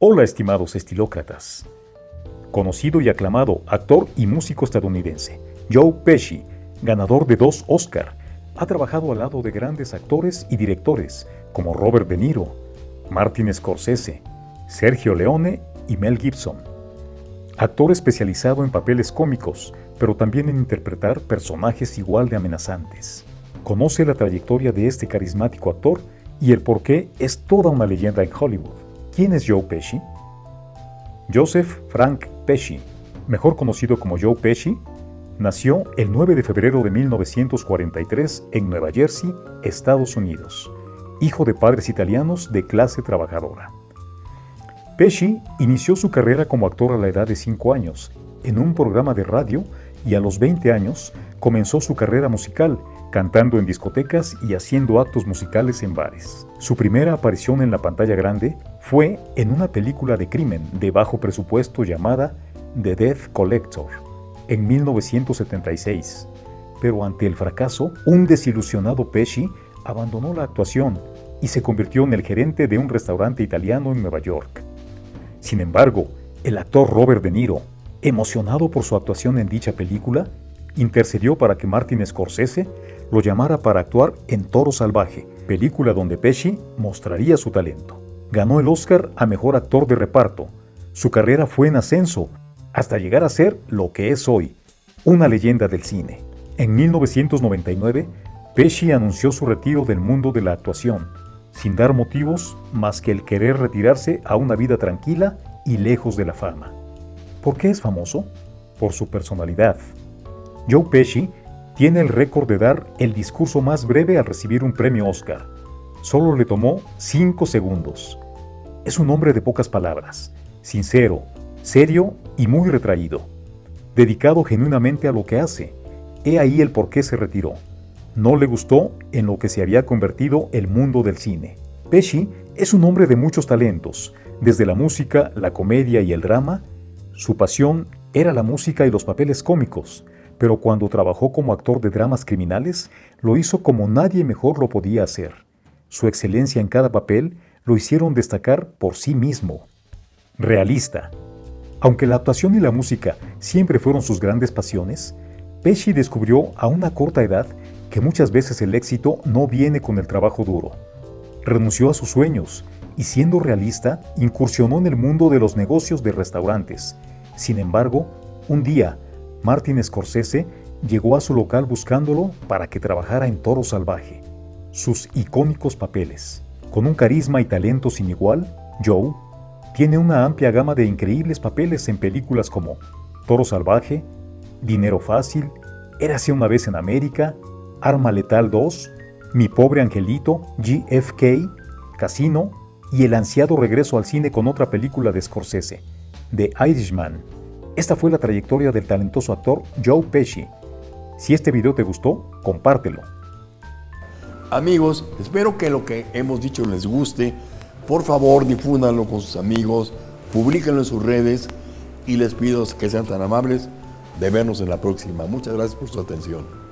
Hola estimados estilócratas. Conocido y aclamado actor y músico estadounidense, Joe Pesci, ganador de dos Oscar, ha trabajado al lado de grandes actores y directores como Robert De Niro, Martin Scorsese, Sergio Leone y Mel Gibson. Actor especializado en papeles cómicos, pero también en interpretar personajes igual de amenazantes. Conoce la trayectoria de este carismático actor y el por qué es toda una leyenda en Hollywood. ¿Quién es Joe Pesci? Joseph Frank Pesci, mejor conocido como Joe Pesci, nació el 9 de febrero de 1943 en Nueva Jersey, Estados Unidos, hijo de padres italianos de clase trabajadora. Pesci inició su carrera como actor a la edad de 5 años, en un programa de radio, y a los 20 años comenzó su carrera musical, cantando en discotecas y haciendo actos musicales en bares. Su primera aparición en la pantalla grande fue en una película de crimen de bajo presupuesto llamada The Death Collector, en 1976. Pero ante el fracaso, un desilusionado Pesci abandonó la actuación y se convirtió en el gerente de un restaurante italiano en Nueva York. Sin embargo, el actor Robert De Niro, emocionado por su actuación en dicha película, intercedió para que Martin Scorsese lo llamara para actuar en Toro Salvaje, película donde Pesci mostraría su talento. Ganó el Oscar a Mejor Actor de Reparto. Su carrera fue en ascenso hasta llegar a ser lo que es hoy, una leyenda del cine. En 1999, Pesci anunció su retiro del mundo de la actuación, sin dar motivos más que el querer retirarse a una vida tranquila y lejos de la fama. ¿Por qué es famoso? Por su personalidad. Joe Pesci tiene el récord de dar el discurso más breve al recibir un premio Oscar. Solo le tomó 5 segundos. Es un hombre de pocas palabras, sincero, serio y muy retraído, dedicado genuinamente a lo que hace. He ahí el por qué se retiró. No le gustó en lo que se había convertido el mundo del cine. Pesci es un hombre de muchos talentos, desde la música, la comedia y el drama. Su pasión era la música y los papeles cómicos, pero cuando trabajó como actor de dramas criminales, lo hizo como nadie mejor lo podía hacer. Su excelencia en cada papel lo hicieron destacar por sí mismo. Realista. Aunque la actuación y la música siempre fueron sus grandes pasiones, Pesci descubrió a una corta edad que muchas veces el éxito no viene con el trabajo duro. Renunció a sus sueños y siendo realista, incursionó en el mundo de los negocios de restaurantes. Sin embargo, un día, Martin Scorsese llegó a su local buscándolo para que trabajara en Toro Salvaje. Sus icónicos papeles. Con un carisma y talento sin igual, Joe tiene una amplia gama de increíbles papeles en películas como Toro Salvaje, Dinero Fácil, Érase una vez en América, Arma Letal 2, Mi Pobre Angelito, GFK, Casino y el ansiado regreso al cine con otra película de Scorsese, The Irishman. Esta fue la trayectoria del talentoso actor Joe Pesci. Si este video te gustó, compártelo. Amigos, espero que lo que hemos dicho les guste. Por favor, difúndanlo con sus amigos, publíquenlo en sus redes y les pido que sean tan amables de vernos en la próxima. Muchas gracias por su atención.